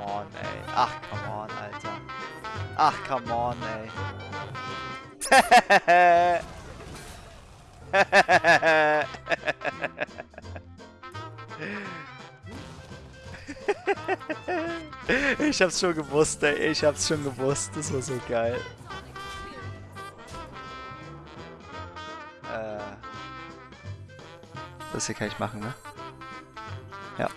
on, ey. Ach, come on, Alter. Ach, come on, ey. ich hab's schon gewusst, ey. Ich hab's schon gewusst. Das war so geil. Äh. Das hier kann ich machen, ne? Ja.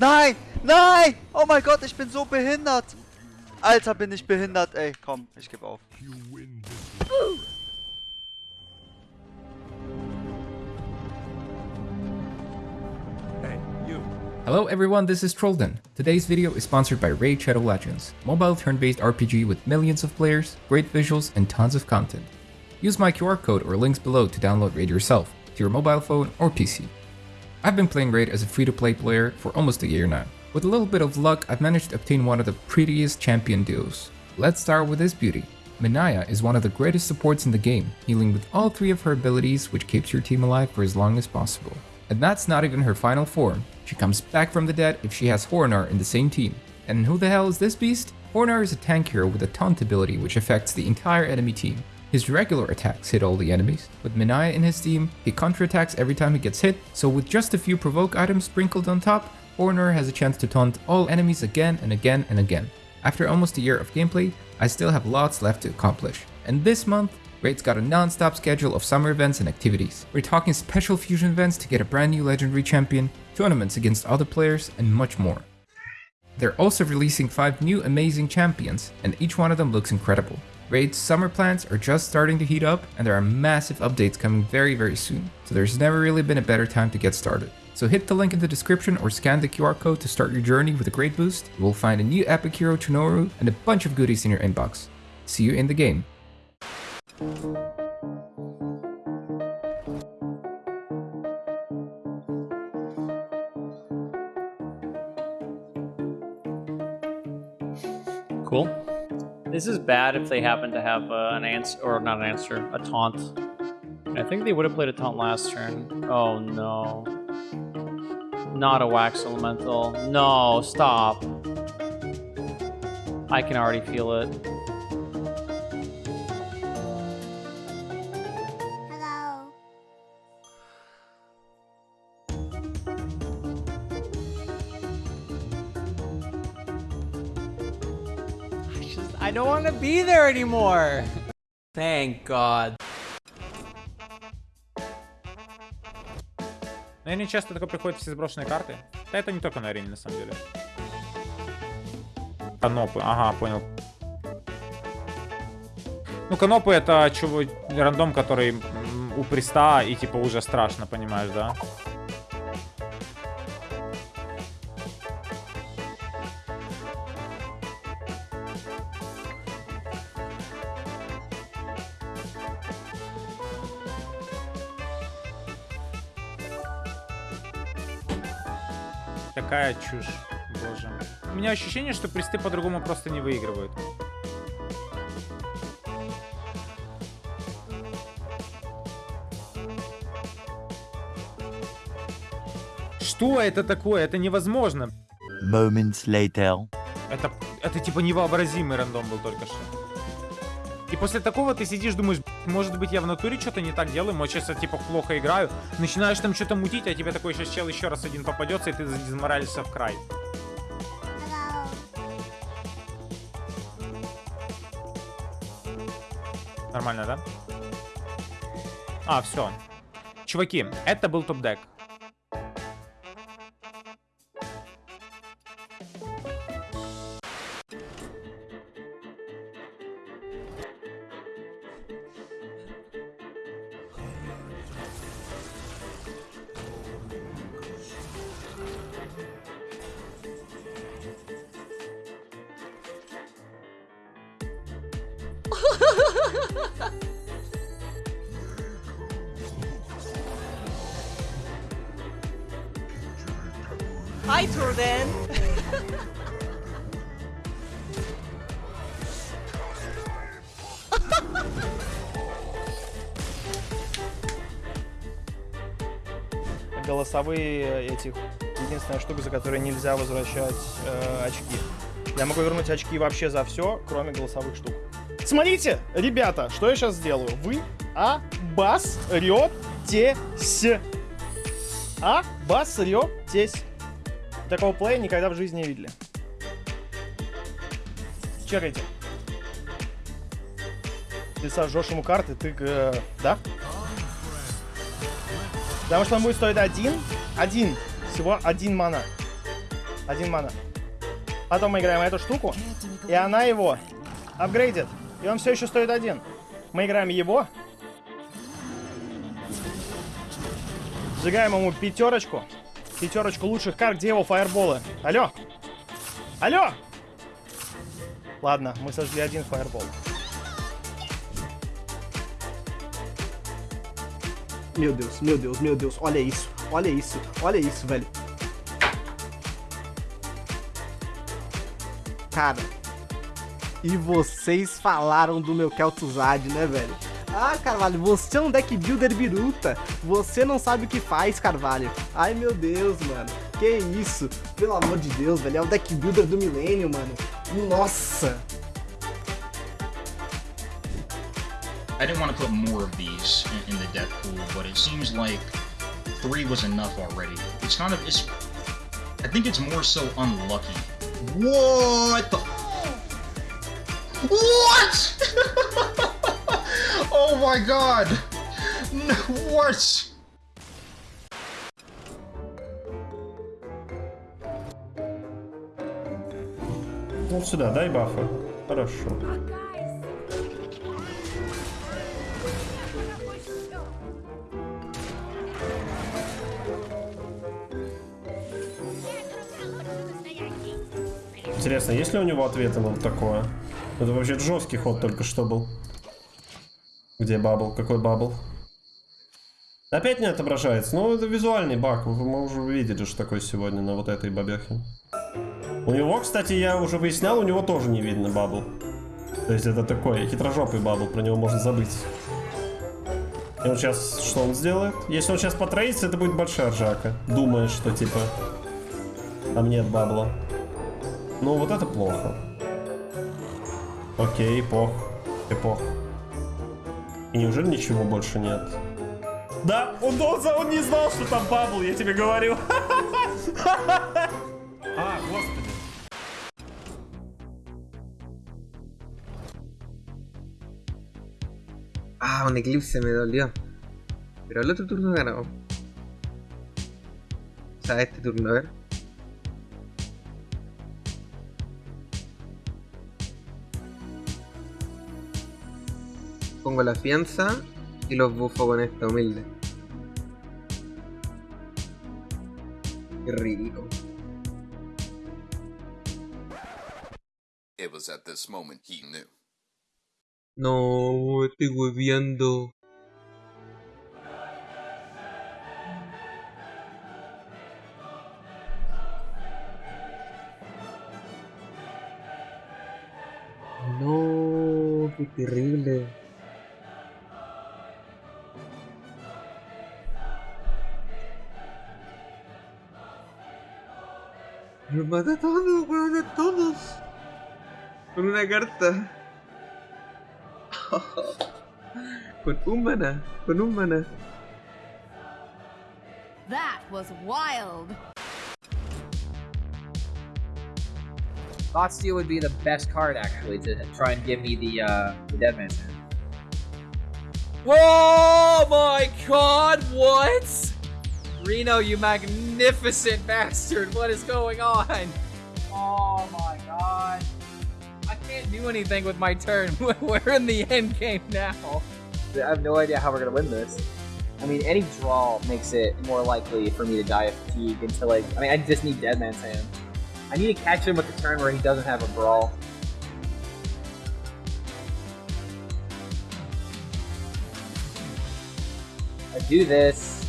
Nein! Nein! Oh mein Gott, ich bin so behindert! Alter, bin ich behindert, ey. Komm, ich gebe auf. Hello everyone, this is Trollden. Today's video is sponsored by Raid Shadow Legends, mobile turn-based RPG with millions of players, great visuals, and tons of content. Use my QR code or links below to download Raid yourself, to your mobile phone or PC. I've been playing Raid as a free-to-play player for almost a year now. With a little bit of luck, I've managed to obtain one of the prettiest champion duos. Let's start with this beauty. Minaya is one of the greatest supports in the game, healing with all three of her abilities which keeps your team alive for as long as possible. And that's not even her final form, she comes back from the dead if she has Hornar in the same team. And who the hell is this beast? Hornar is a tank hero with a taunt ability which affects the entire enemy team. His regular attacks hit all the enemies. With Minaya in his team, he counterattacks every time he gets hit, so with just a few provoke items sprinkled on top, Hornar has a chance to taunt all enemies again and again and again. After almost a year of gameplay, I still have lots left to accomplish. And this month, Raid's got a non-stop schedule of summer events and activities. We're talking special fusion events to get a brand new legendary champion, tournaments against other players, and much more. They're also releasing 5 new amazing champions, and each one of them looks incredible. Raid's summer plans are just starting to heat up, and there are massive updates coming very very soon, so there's never really been a better time to get started. So hit the link in the description or scan the QR code to start your journey with a great boost. You will find a new epic hero Chonoru and a bunch of goodies in your inbox. See you in the game. This is bad if they happen to have uh, an answer, or not an answer, a taunt. I think they would have played a taunt last turn. Oh no. Not a wax elemental. No, stop. I can already feel it. To be there anymore. Thank God. Но они часто такое приходят все сброшенные карты. Да это не только на арене, на самом деле. Канопы, ага, понял. Ну, канопы это чего, рандом, который у приста и типа уже страшно, понимаешь, да? Такая чушь, боже. У меня ощущение, что присты по-другому просто не выигрывают. Что это такое? Это невозможно. Moments later. Это, это типа невообразимый рандом был только что. И после такого ты сидишь, думаешь, «Б***ь, может быть я в натуре что-то не так делаю, может сейчас я типа плохо играю. Начинаешь там что-то мутить, а тебе такой сейчас чел еще раз один попадется, и ты дезморалишься в край. Нормально, да? А, все. Чуваки, это был топ-дек. Hi, Turden. голосовые этих единственная штука, за которую нельзя возвращать э, очки. Я могу вернуть очки вообще за все, кроме голосовых штук. Смотрите, ребята, что я сейчас сделаю. Вы обосретесь. Обосретесь. Такого плея никогда в жизни не видели. Чекайте. Ты сожжешь ему карты, ты... э, да? Потому что он будет стоить один. Один. Всего один мана. Один мана. Потом мы играем эту штуку, и она его апгрейдит. И он все еще стоит один. Мы играем его. Сжигаем ему пятерочку. Пятерочку лучших карт. Где его фаерболы? Алло? Алло? Ладно, мы сожгли один фаербол. Meu Deus, meu Deus, meu Deus, olha isso, olha isso, olha isso, velho. Cara, e vocês falaram do meu Kel'Thuzad, né, velho? Ah, Carvalho, você é um deck builder biruta. Você não sabe o que faz, Carvalho. Ai, meu Deus, mano. Que isso? Pelo amor de Deus, velho. É o deck builder do milênio, mano. Nossa. I didn't want to put more of these in, in the death pool, but it seems like three was enough already. It's kind of, it's, I think it's more so unlucky. What the? What? oh my god! What? Вот сюда, дай бафа. Хорошо. Интересно, есть ли у него ответы на вот такое? Это вообще жесткий ход только что был. Где бабл? Какой бабл? Опять не отображается. Ну, это визуальный баг. Мы уже видели, что такое сегодня на вот этой бабехе. У него, кстати, я уже выяснял, у него тоже не видно бабл. То есть это такой хитрожопый бабл, про него можно забыть. И он сейчас, что он сделает? Если он сейчас потрейдится, это будет большая ржака. Думает, что типа, там нет бабла. Ну, вот это плохо. Окей, пох. Эпох. И неужели ничего больше нет? Да, он, он, он не знал, что там бабл, я тебе говорю. А, господи. Ah, un eclipse me dolió. Pero el otro turno ganamos. O sea, este turno, a ver. Pongo la fianza y los bufo con esta humilde. Qué rico. It was at this moment he knew. No, estoy hueviando. No, qué terrible. Los mata a todos, weón, a todos. Con una carta. con un mana, con un mana. That was wild. Thought Steal would be the best card actually to try and give me the uh, the Dead Man's Hand. Whoa my god, what? Reno, you magnificent bastard, what is going on? Oh my god. I can't do anything with my turn. We're in the end game now. I have no idea how we're gonna win this. I mean, any draw makes it more likely for me to die of fatigue until like. I mean, I just need Dead Man's Hand. I need to catch him with the turn where he doesn't have a brawl. I do this.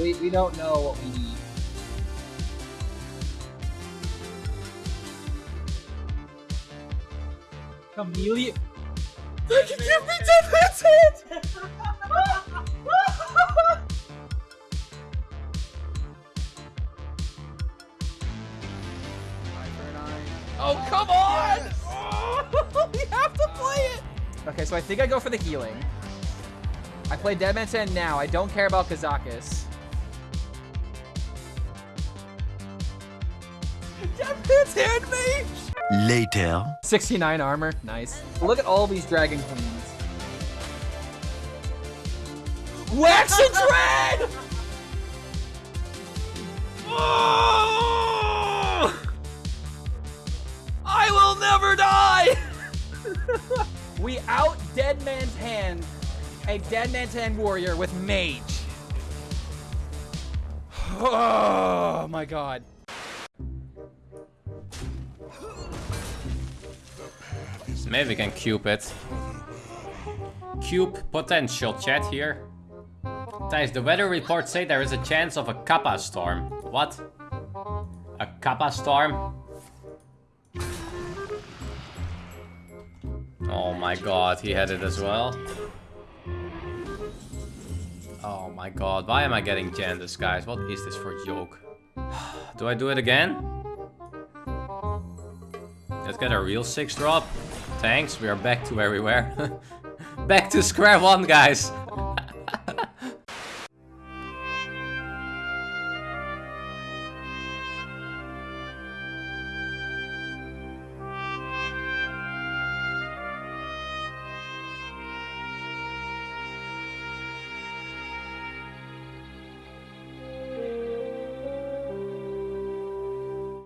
We, we don't know what we need. Chameleon. Give me Man's Hand! Oh, come on! Oh, we have to play it! Okay, so I think I go for the healing. I play Dead Man's Hand now. I don't care about Kazakus. Dead Man's Hand mage! Later. 69 armor. Nice. Look at all these Dragon Queens. Wax and Dread! Oh! I will never die! we out Dead Man's Hand a Dead Man's Hand warrior with mage. Oh my god. Maybe we can cube it. Cube potential chat here. Guys, the weather reports say there is a chance of a Kappa storm. What? A Kappa storm? Oh my god, he had it as well. Oh my god, why am I getting Jandice, guys? What is this for joke? do I do it again? Let's get a real 6 drop. Thanks, we are back to where we were. back to square one, guys.